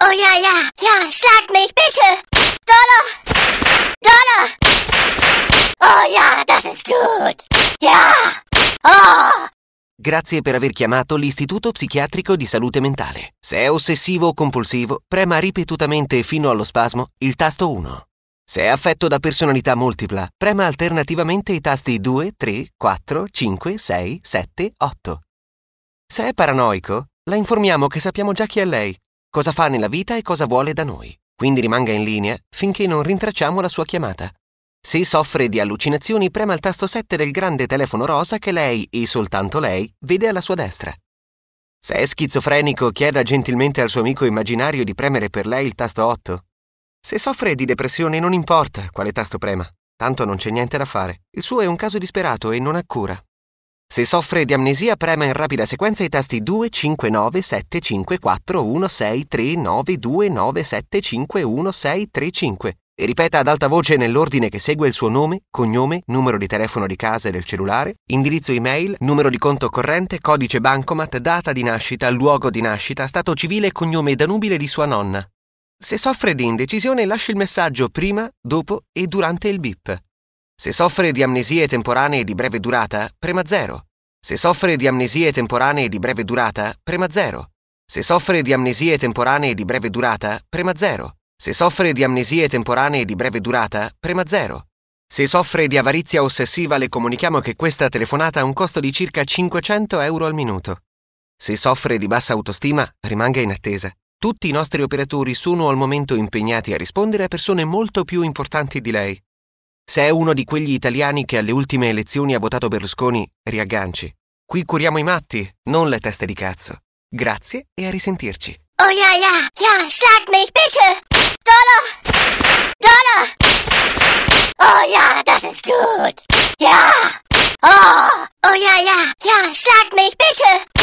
Oh ja, ja, ja, schlag mich bitte! Dollar! Dollar! Oh ja, das ist gut! Ja! Oh! Grazie per aver chiamato l'Istituto Psichiatrico di Salute Mentale. Se è ossessivo o compulsivo, prema ripetutamente fino allo spasmo il tasto 1. Se è affetto da personalità multipla, prema alternativamente i tasti 2, 3, 4, 5, 6, 7, 8. Se è paranoico, la informiamo che sappiamo già chi è lei, cosa fa nella vita e cosa vuole da noi. Quindi rimanga in linea finché non rintracciamo la sua chiamata. Se soffre di allucinazioni, prema il tasto 7 del grande telefono rosa che lei, e soltanto lei, vede alla sua destra. Se è schizofrenico, chieda gentilmente al suo amico immaginario di premere per lei il tasto 8. Se soffre di depressione non importa quale tasto prema, tanto non c'è niente da fare. Il suo è un caso disperato e non ha cura. Se soffre di amnesia prema in rapida sequenza i tasti 2, 5, 9, 7, 5, 4, 1, 6, 3, 9, 2, 9, 7, 5, 1, 6, 3, 5 e ripeta ad alta voce nell'ordine che segue il suo nome, cognome, numero di telefono di casa e del cellulare, indirizzo email, numero di conto corrente, codice bancomat, data di nascita, luogo di nascita, stato civile e cognome danubile di sua nonna. Se soffre di indecisione lascia il messaggio prima, dopo e durante il bip. Se soffre di amnesie temporanee di breve durata, prema 0. Se soffre di amnesie temporanee di breve durata, prema 0. Se soffre di amnesie temporanee di breve durata, prema 0. Se soffre di amnesie temporanee di breve durata, prema 0. Se soffre di avarizia ossessiva le comunichiamo che questa telefonata ha un costo di circa 500 euro al minuto. Se soffre di bassa autostima, rimanga in attesa. Tutti i nostri operatori sono al momento impegnati a rispondere a persone molto più importanti di lei. Se è uno di quegli italiani che alle ultime elezioni ha votato Berlusconi, riagganci. Qui curiamo i matti, non le teste di cazzo. Grazie e a risentirci. Oh ja, ja, ja, schlag mich bitte! Donner! Donner! Oh ja, das ist gut! Ja! Oh! Oh ja, ja, ja, schlag mich bitte!